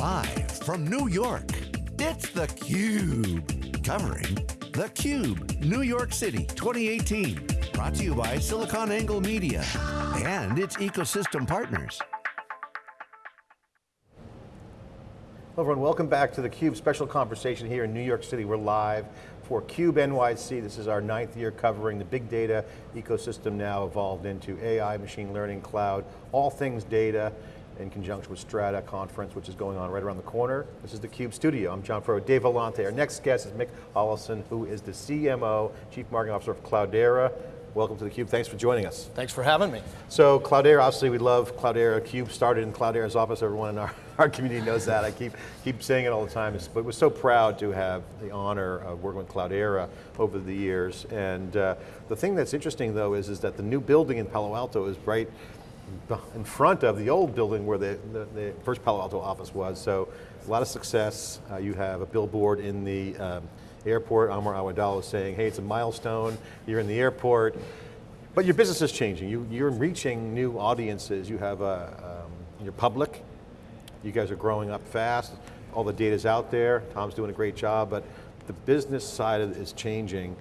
Live from New York, it's theCUBE. Covering theCUBE, New York City 2018. Brought to you by SiliconANGLE Media and its ecosystem partners. Hello everyone, welcome back to theCUBE special conversation here in New York City. We're live for CUBE NYC. This is our ninth year covering the big data ecosystem now evolved into AI, machine learning, cloud, all things data in conjunction with Strata conference, which is going on right around the corner. This is the CUBE studio. I'm John Furrier, Dave Vellante. Our next guest is Mick Hollison, who is the CMO, Chief Marketing Officer of Cloudera. Welcome to theCUBE, thanks for joining us. Thanks for having me. So Cloudera, obviously we love Cloudera. CUBE started in Cloudera's office, everyone in our, our community knows that. I keep, keep saying it all the time, but we're so proud to have the honor of working with Cloudera over the years. And uh, the thing that's interesting though is, is that the new building in Palo Alto is right in front of the old building where the, the, the, first Palo Alto office was. So a lot of success. Uh, you have a billboard in the um, airport. Amr Awadallah saying, hey, it's a milestone. You're in the airport. But your business is changing. You, you're reaching new audiences. You have a, um, you're public. You guys are growing up fast. All the data's out there. Tom's doing a great job, but the business side is changing.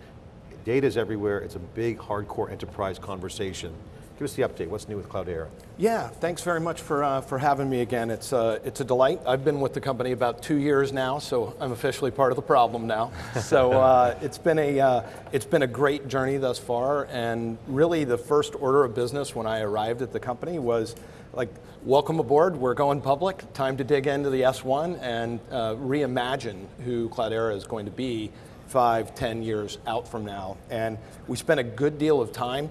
Data's everywhere. It's a big, hardcore enterprise conversation. Give us the update, what's new with Cloudera? Yeah, thanks very much for, uh, for having me again. It's, uh, it's a delight. I've been with the company about two years now, so I'm officially part of the problem now. so uh, it's, been a, uh, it's been a great journey thus far, and really the first order of business when I arrived at the company was like, welcome aboard, we're going public, time to dig into the S1 and uh, reimagine who Cloudera is going to be five, ten years out from now. And we spent a good deal of time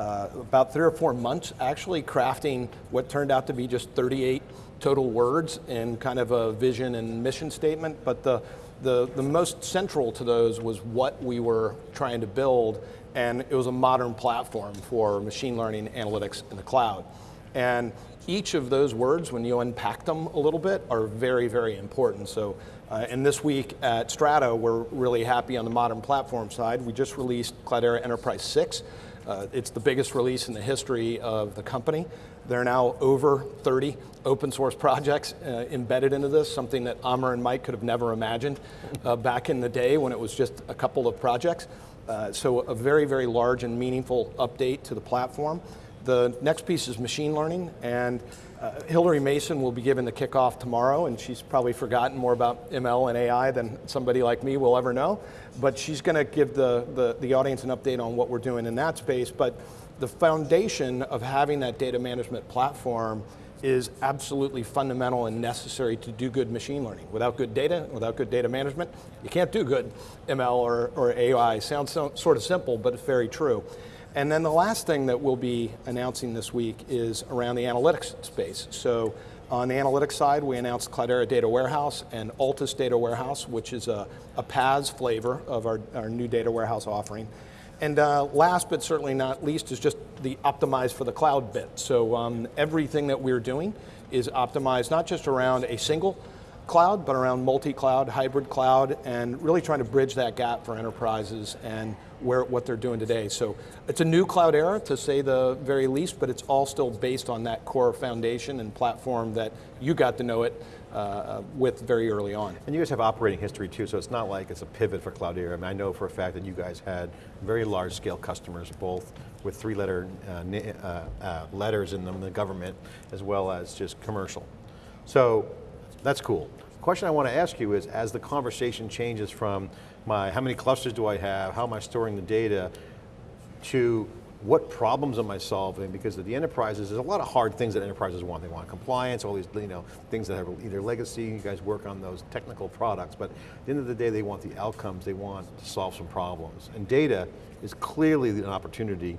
uh, about three or four months actually crafting what turned out to be just 38 total words in kind of a vision and mission statement, but the, the, the most central to those was what we were trying to build, and it was a modern platform for machine learning analytics in the cloud. And each of those words, when you unpack them a little bit, are very, very important. So, uh, and this week at Strata, we're really happy on the modern platform side. We just released Cloudera Enterprise 6, uh, it's the biggest release in the history of the company. There are now over 30 open source projects uh, embedded into this, something that Amr and Mike could have never imagined uh, back in the day when it was just a couple of projects. Uh, so a very, very large and meaningful update to the platform. The next piece is machine learning, and uh, Hilary Mason will be given the kickoff tomorrow, and she's probably forgotten more about ML and AI than somebody like me will ever know. But she's going to give the, the, the audience an update on what we're doing in that space. But the foundation of having that data management platform is absolutely fundamental and necessary to do good machine learning. Without good data, without good data management, you can't do good ML or, or AI. Sounds so, sort of simple, but it's very true. And then the last thing that we'll be announcing this week is around the analytics space. So on the analytics side, we announced Cloudera Data Warehouse and Altus Data Warehouse, which is a, a PaaS flavor of our, our new data warehouse offering. And uh, last but certainly not least is just the optimized for the cloud bit. So um, everything that we're doing is optimized not just around a single cloud, but around multi-cloud, hybrid cloud, and really trying to bridge that gap for enterprises and where, what they're doing today. So it's a new cloud era, to say the very least, but it's all still based on that core foundation and platform that you got to know it uh, with very early on. And you guys have operating history too, so it's not like it's a pivot for Cloudera. I mean, I know for a fact that you guys had very large scale customers, both with three letter uh, uh, uh, letters in them, the government, as well as just commercial. So that's cool. The question I want to ask you is, as the conversation changes from my, how many clusters do I have, how am I storing the data, to what problems am I solving? Because the enterprises, there's a lot of hard things that enterprises want. They want compliance, all these you know, things that have either legacy, you guys work on those technical products, but at the end of the day, they want the outcomes, they want to solve some problems. And data is clearly an opportunity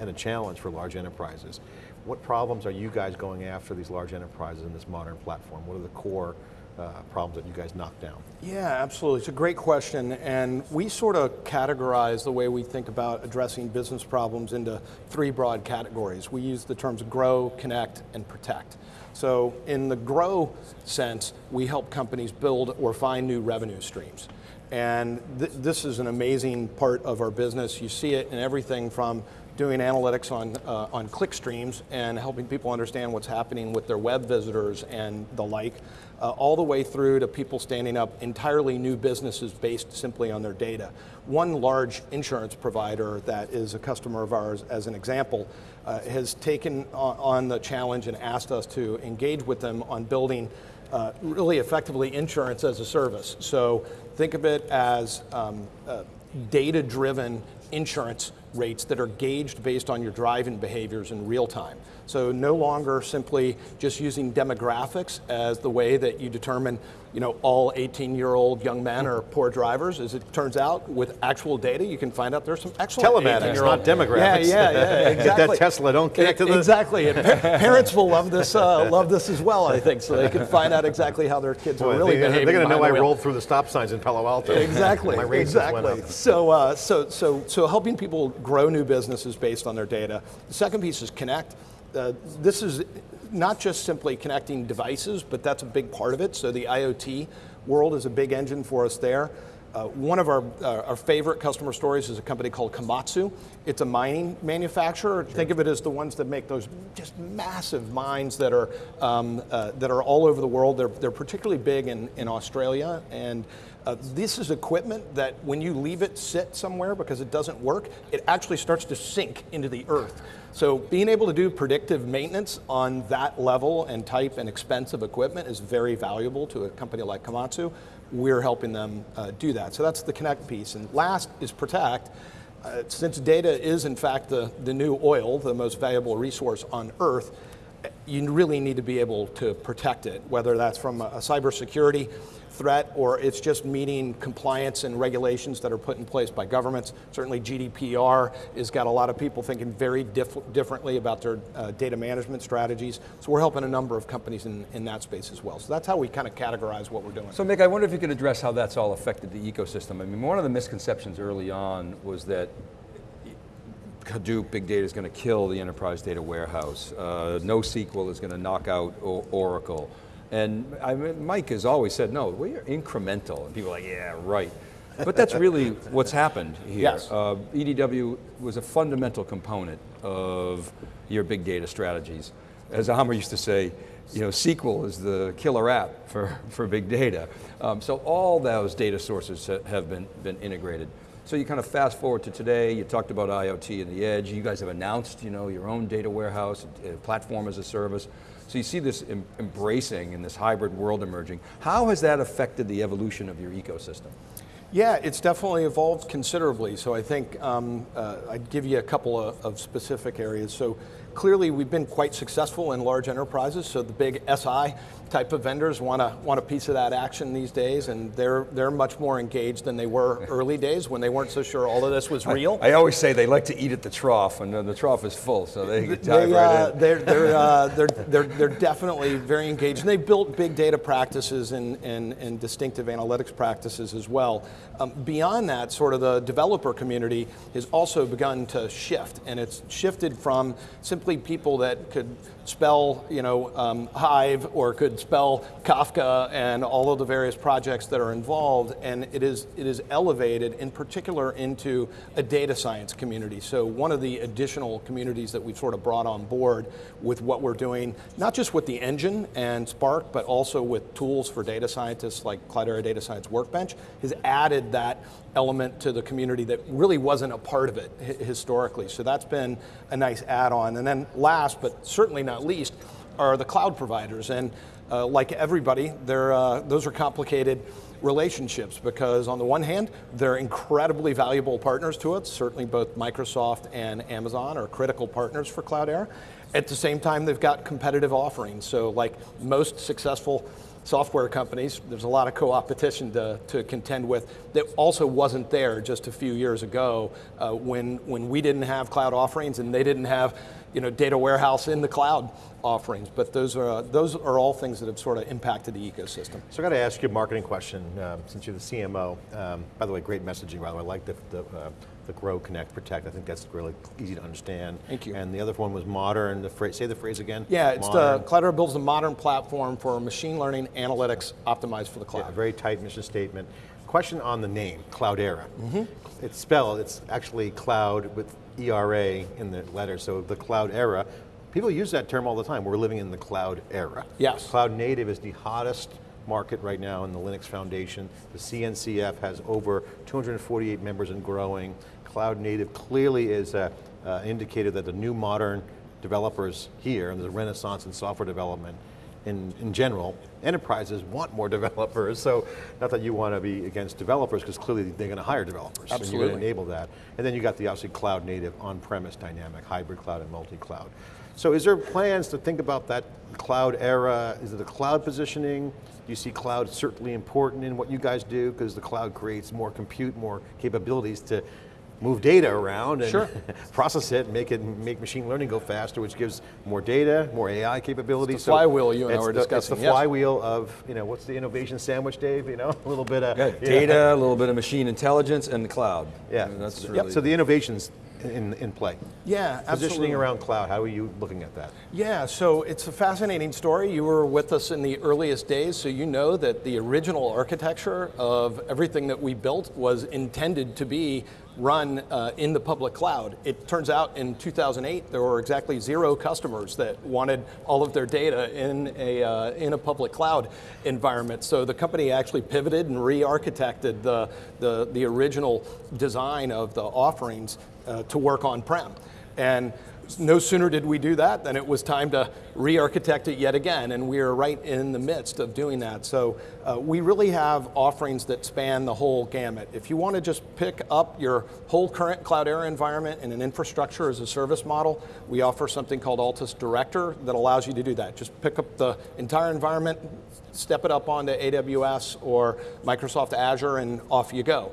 and a challenge for large enterprises. What problems are you guys going after these large enterprises in this modern platform? What are the core uh, problems that you guys knocked down? Yeah, absolutely. It's a great question, and we sort of categorize the way we think about addressing business problems into three broad categories. We use the terms grow, connect, and protect. So in the grow sense, we help companies build or find new revenue streams. And th this is an amazing part of our business. You see it in everything from doing analytics on, uh, on click streams and helping people understand what's happening with their web visitors and the like, uh, all the way through to people standing up entirely new businesses based simply on their data. One large insurance provider that is a customer of ours, as an example, uh, has taken on, the challenge and asked us to engage with them on building uh, really effectively insurance as a service. So think of it as um, uh, data-driven insurance rates that are gauged based on your driving behaviors in real time. So no longer simply just using demographics as the way that you determine you know, all 18-year-old young men are poor drivers. As it turns out, with actual data, you can find out there's some excellent Telematics, 18-year-old not demographics. Yeah, yeah, yeah, exactly. Get that Tesla, don't connect to the... Exactly, and pa- parents will love this, uh, love this as well, I think, so they can find out exactly how their kids Boy, are really they, behaving They're going to know behind I rolled through the stop signs in Palo Alto. Exactly. My rates just went exactly. up. So, uh, so, so, so helping people grow new businesses based on their data. The second piece is connect. Uh, this is not just simply connecting devices, but that's a big part of it. So the IoT world is a big engine for us there. Uh, one of our, uh, our favorite customer stories is a company called Komatsu. It's a mining manufacturer. Think of it as the ones that make those just massive mines that are, um, uh, that are all over the world. They're, they're particularly big in, in Australia. And uh, this is equipment that when you leave it sit somewhere because it doesn't work, it actually starts to sink into the earth. So being able to do predictive maintenance on that level and type and expense of equipment is very valuable to a company like Komatsu. We're helping them uh, do that. So that's the connect piece. And last is protect. Uh, since data is in fact the, the new oil, the most valuable resource on earth, you really need to be able to protect it, whether that's from a, cybersecurity threat or it's just meeting compliance and regulations that are put in place by governments. Certainly GDPR has got a lot of people thinking very diff differently about their uh, data management strategies. So we're helping a number of companies in, in that space as well. So that's how we kind of categorize what we're doing. So Mick, I wonder if you could address how that's all affected the ecosystem. I mean, one of the misconceptions early on was that Hadoop, big data is going to kill the enterprise data warehouse. Uh, NoSQL is going to knock out o Oracle. And I mean, Mike has always said, no, we're incremental. And people are like, yeah, right. But that's really what's happened here. Yes. Uh, EDW was a fundamental component of your big data strategies. As Amr used to say, you know, SQL is the killer app for, for big data. Um, so all those data sources have been, been integrated. So you kind of fast forward to today, you talked about IoT and the edge, you guys have announced you know, your own data warehouse, platform as a service. So you see this em embracing in this hybrid world emerging. How has that affected the evolution of your ecosystem? Yeah, it's definitely evolved considerably. So I think um, uh, I'd give you a couple of, of, specific areas. So clearly we've been quite successful in large enterprises. So the big SI type of vendors want a, want a piece of that action these days and they're, they're much more engaged than they were early days when they weren't so sure all of this was real. I, I always say they like to eat at the trough and the trough is full so they dive they, right uh, in. They're, they're, uh, they're, they're, they're definitely very engaged and they built big data practices and, and, and distinctive analytics practices as well. Um, beyond that, sort of the developer community has also begun to shift and it's shifted from simply people that could spell, you know, um, Hive or could spell Kafka and all of the various projects that are involved, and it is, it is elevated in particular into a data science community. So one of the additional communities that we've sort of brought on board with what we're doing, not just with the engine and Spark, but also with tools for data scientists like Cloudera Data Science Workbench, has added that element to the community that really wasn't a part of it historically. So that's been a nice add-on. And then last, but certainly not least, are the cloud providers. And uh, like everybody, uh, those are complicated relationships because on the one hand, they're incredibly valuable partners to us. Certainly both Microsoft and Amazon are critical partners for Cloudera. At the same time, they've got competitive offerings. So like most successful software companies, there's a lot of co-opetition to, to contend with that also wasn't there just a few years ago uh, when, when we didn't have cloud offerings and they didn't have you know, data warehouse in the cloud offerings. But those are, uh, those are all things that have sort of impacted the ecosystem. So I got to ask you a marketing question um, since you're the CMO. Um, by the way, great messaging, by the way. I like the, the, uh, the grow, connect, protect. I think that's really easy to understand. Thank you. And the other one was modern, the phrase, say the phrase again. Yeah, it's modern. the, Cloudera builds a modern platform for machine learning analytics optimized for the cloud. Yeah, very tight mission statement. Question on the name, Cloudera. Mm -hmm. It's spelled, it's actually cloud with ERA in the letter, so the cloud era. People use that term all the time. We're living in the cloud era. Yes. Cloud native is the hottest market right now in the Linux Foundation. The CNCF has over 248 members and growing. Cloud native clearly is an indicator that the new modern developers here, and there's a renaissance in software development, in, in general, enterprises want more developers, so not that you want to be against developers, because clearly they're going to hire developers. And you're Absolutely. going to enable that. And then you got the obviously cloud native, on-premise dynamic, hybrid cloud and multi-cloud. So is there plans to think about that cloud era? Is it a cloud positioning? Do you see cloud certainly important in what you guys do? Because the cloud creates more compute, more capabilities to move data around and Sure. process it, make it make machine learning go faster, which gives more data, more AI capabilities. It's the flywheel you and I were the- discussing, It's the yes. flywheel of, you know, what's the innovation sandwich, Dave? You know, a little bit of Yeah, data, a little bit of machine intelligence, and the cloud. Yeah, mean, that's Yep, really. So the innovations in, in play. Yeah, Positioning absolutely. around cloud, how are you looking at that? Yeah, so it's a fascinating story. You were with us in the earliest days, so you know that the original architecture of everything that we built was intended to be run uh, in the public cloud. It turns out in 2008 there were exactly zero customers that wanted all of their data in a uh, in a public cloud environment. So the company actually pivoted and re-architected the the, the original design of the offerings uh, to work on-prem. And no sooner did we do that than it was time to re-architect it yet again, and we are right in the midst of doing that. So uh, we really have offerings that span the whole gamut. If you want to just pick up your whole current Cloudera environment in an infrastructure as a service model, we offer something called Altus Director that allows you to do that. Just pick up the entire environment, step it up onto AWS or Microsoft Azure, and off you go.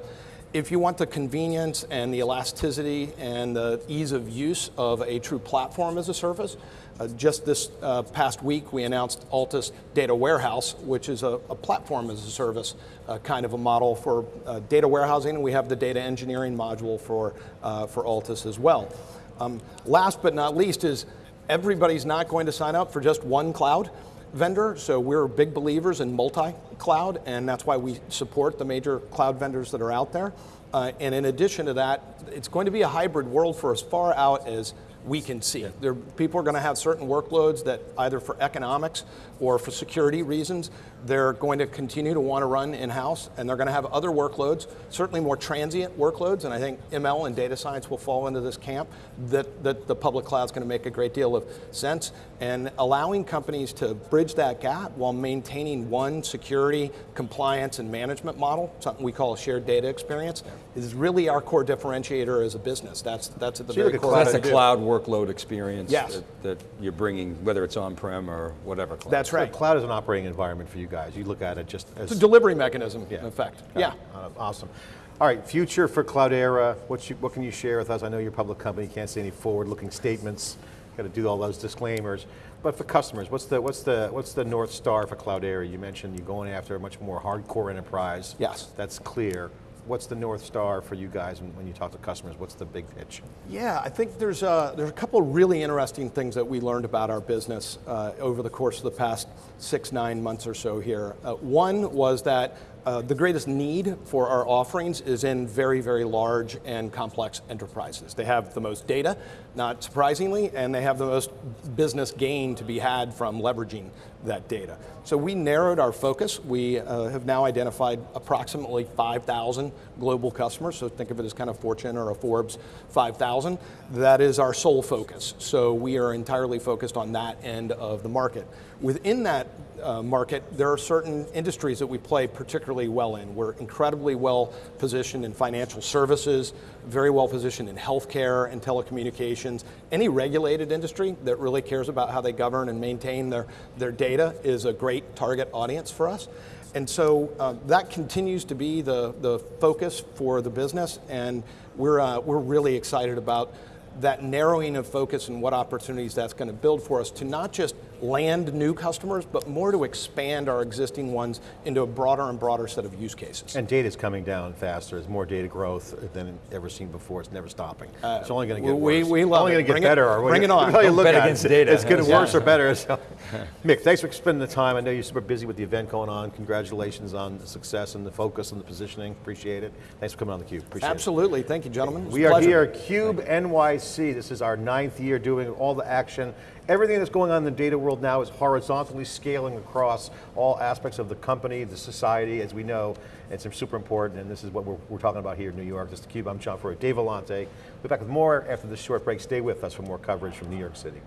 If you want the convenience and the elasticity and the ease of use of a true platform as a service, uh, just this uh, past week we announced Altus Data Warehouse, which is a, a platform as a service uh, kind of a model for uh, data warehousing. And we have the data engineering module for, uh, for Altus as well. Um, last but not least is everybody's not going to sign up for just one cloud vendor, so we're big believers in multi-cloud, and that's why we support the major cloud vendors that are out there. Uh, and in addition to that, it's going to be a hybrid world for as far out as we can see. There, people are going to have certain workloads that either for economics or for security reasons, they're going to continue to want to run in-house, and they're going to have other workloads, certainly more transient workloads, and I think ML and data science will fall into this camp, that, that the public cloud is going to make a great deal of sense, and allowing companies to bridge that gap while maintaining one security, compliance, and management model, something we call a shared data experience, is really our core differentiator as a business. That's, that's at the So very core. of That's a what we cloud workload experience Yes. that, that you're bringing, whether it's on-prem or whatever cloud. That's right. So cloud is an operating environment for you guys. You look at it just as It's a delivery mechanism, Yeah. in effect. Got Yeah. Uh, Awesome. All right, future for Cloudera, what, you, what can you share with us? I know you're a public company, you can't say any forward-looking statements, got to do all those disclaimers. But for customers, what's the, what's, the, what's the North Star for Cloudera? You mentioned you're going after a much more hardcore enterprise. Yes. That's clear. What's the North Star for you guys when, you talk to customers? What's the big pitch? Yeah, I think there's a, there's a couple really interesting things that we learned about our business uh, over the course of the past six, nine months or so here. Uh, one was that uh, the greatest need for our offerings is in very, very large and complex enterprises. They have the most data, not surprisingly, and they have the most business gain to be had from leveraging that data. So we narrowed our focus. We uh, have now identified approximately 5,000 global customers, so think of it as kind of Fortune or a Forbes 5,000. That is our sole focus. So we are entirely focused on that end of the market. Within that uh, market, there are certain industries that we play particularly well in. We're incredibly well positioned in financial services, very well positioned in healthcare and telecommunications. Any regulated industry that really cares about how they govern and maintain their, their data is a great target audience for us. And so uh, that continues to be the, the focus for the business, and we're, uh, we're really excited about that narrowing of focus and what opportunities that's going to build for us to not just land new customers, but more to expand our existing ones into a broader and broader set of use cases. And data's coming down faster. There's more data growth than ever seen before. It's never stopping. Uh, it's only going to get we- worse. we love only it. going to get Bring it- better. or bring it on. you Don't look bet at it. against data. It's getting Yeah. worse or better. So. Mick, thanks for spending the time. I know you're super busy with the event going on. Congratulations on the success and the focus and the positioning. Appreciate it. Thanks for coming on the Cube. Appreciate it. Absolutely, thank you, gentlemen. We are pleasure. here at Cube NYC. This is our ninth year doing all the action. Everything that's going on in the data world now is horizontally scaling across all aspects of the company, the society, as we know. It's super important, and this is what we're, we're talking about here in New York. This is Cube. I'm John Furrier. Dave Vellante. We'll be back with more after this short break. Stay with us for more coverage from New York City.